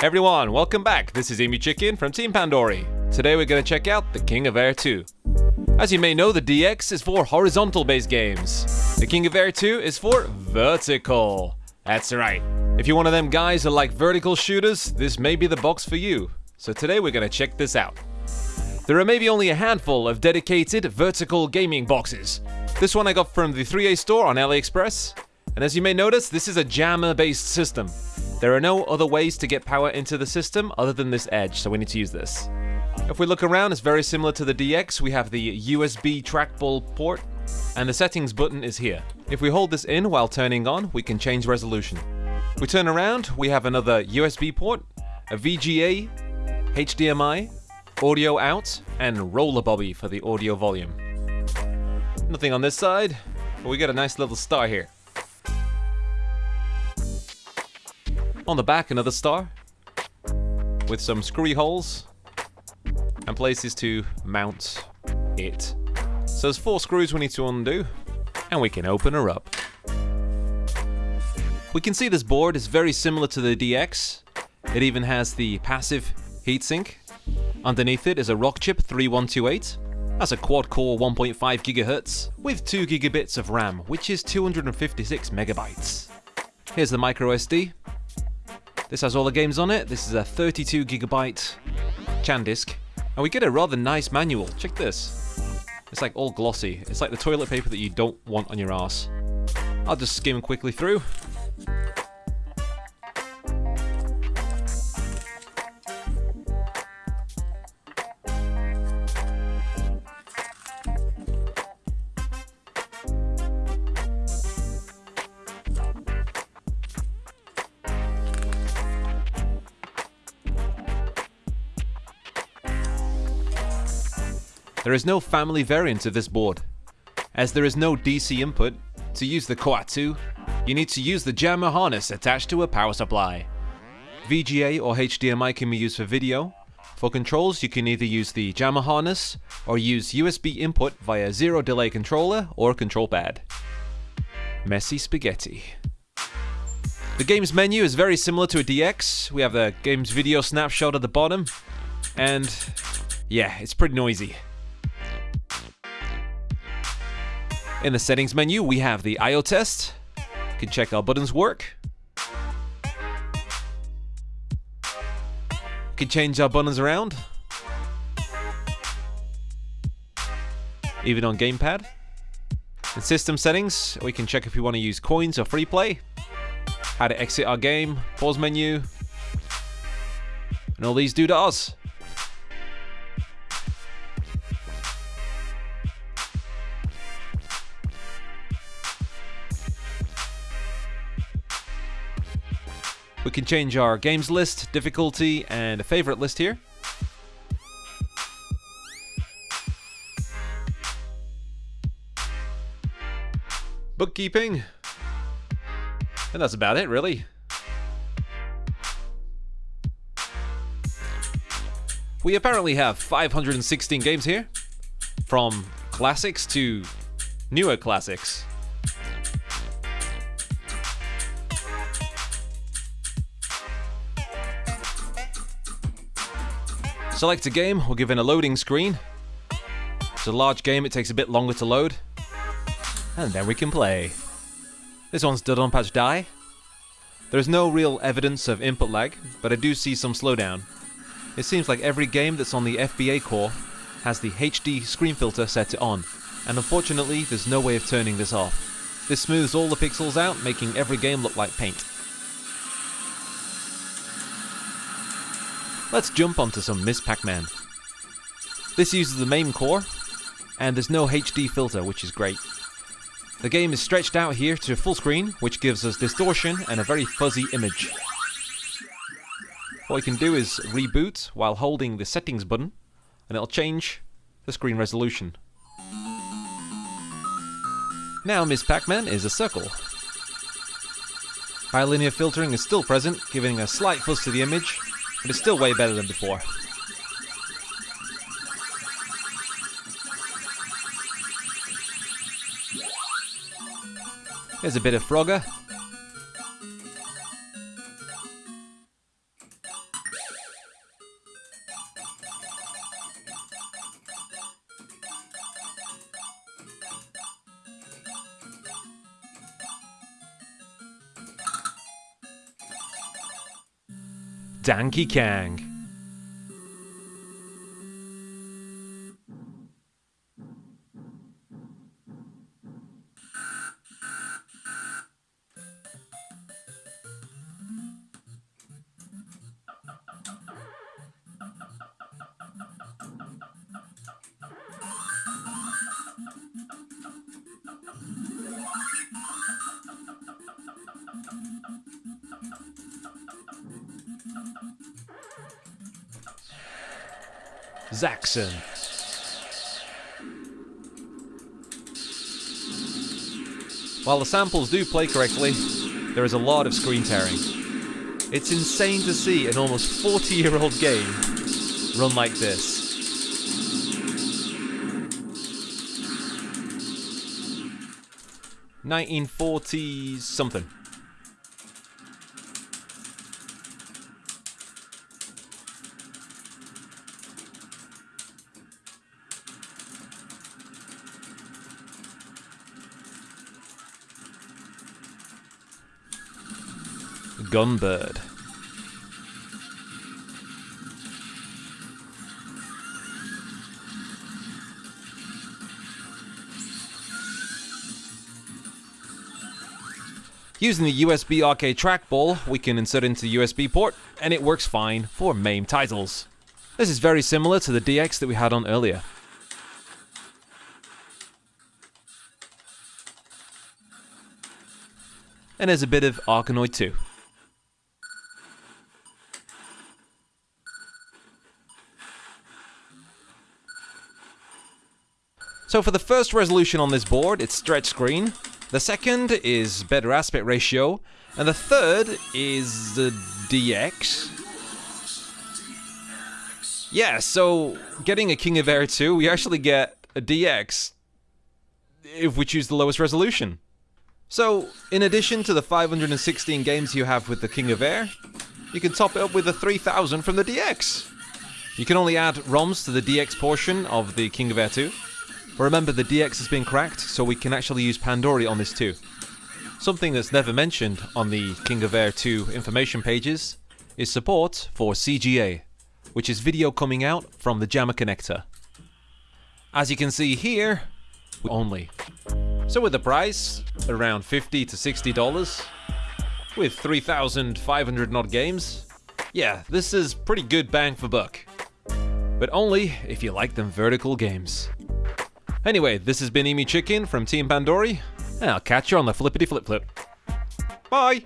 Everyone, welcome back. This is Emu Chicken from Team Pandory. Today we're going to check out The King of Air 2. As you may know, the DX is for horizontal based games. The King of Air 2 is for vertical. That's right. If you're one of them guys that like vertical shooters, this may be the box for you. So today we're going to check this out. There are maybe only a handful of dedicated vertical gaming boxes. This one I got from the 3A store on AliExpress. And as you may notice, this is a JAMMA based system. There are no other ways to get power into the system other than this edge, so we need to use this. If we look around, it's very similar to the DX. We have the USB trackball port, and the settings button is here. If we hold this in while turning on, we can change resolution. We turn around, we have another USB port, a VGA, HDMI, audio out, and roller bobby for the audio volume. Nothing on this side, but we get a nice little star here. On the back, another star with some screwy holes and places to mount it. So there's four screws we need to undo and we can open her up. We can see this board is very similar to the DX. It even has the passive heatsink. Underneath it is a Rockchip 3128. That's a quad-core 1.5 GHz with 2 gigabits of RAM, which is 256 megabytes. Here's the micro SD, this has all the games on it. This is a 32 gigabyte SanDisk. And we get a rather nice manual. Check this. It's like all glossy. It's like the toilet paper that you don't want on your ass. I'll just skim quickly through. There is no family variant of this board. As there is no DC input, to use the Koatsu, you need to use the JAMMA harness attached to a power supply. VGA or HDMI can be used for video. For controls, you can either use the JAMMA harness or use USB input via zero delay controller or control pad. Messy spaghetti. The game's menu is very similar to a DX. We have the game's video snapshot at the bottom, and yeah, it's pretty noisy. In the settings menu, we have the IO test. You can check our buttons work. You can change our buttons around. Even on gamepad. In system settings, we can check if we want to use coins or free play. How to exit our game, pause menu. And all these do to us. We can change our games list, difficulty, and a favorite list here. Bookkeeping. And that's about it, really. We apparently have 516 games here, from classics to newer classics. Select a game, we're given a loading screen. It's a large game, it takes a bit longer to load. And then we can play. This one's Dodonpachi Dai. There's no real evidence of input lag, but I do see some slowdown. It seems like every game that's on the FBA core has the HD screen filter set to on, and unfortunately there's no way of turning this off. This smooths all the pixels out, making every game look like paint. Let's jump onto some Ms. Pac-Man. This uses the MAME core, and there's no HD filter, which is great. The game is stretched out here to full screen, which gives us distortion and a very fuzzy image. What we can do is reboot while holding the settings button, and it'll change the screen resolution. Now Ms. Pac-Man is a circle. Bilinear filtering is still present, giving a slight fuzz to the image, but it's still way better than before. Here's a bit of Frogger. Danky Kang. Zaxxon. While the samples do play correctly, there is a lot of screen tearing. It's insane to see an almost 40 year old game run like this. Nineteen forties something. Gunbird. Using the USB arcade trackball, we can insert into the USB port, and it works fine for MAME titles. This is very similar to the DX that we had on earlier. And there's a bit of Arkanoid too. So for the first resolution on this board, it's stretch screen. The second is better aspect ratio. And the third is the DX. Yeah, so getting a King of Air 2, we actually get a DX if we choose the lowest resolution. So, in addition to the 516 games you have with the King of Air, you can top it up with the 3000 from the DX. You can only add ROMs to the DX portion of the King of Air 2. But remember, the DX has been cracked, so we can actually use Pandory on this too. Something that's never mentioned on the King of Air 2 information pages is support for CGA, which is video coming out from the JAMMA connector. As you can see here, only. So with the price, around 50 to 60 dollars, with 3,500 odd games, yeah, this is pretty good bang for buck. But only if you like them vertical games. Anyway, this has been Emu Chicken from Team Pandory, and I'll catch you on the flippity flip flip. Bye!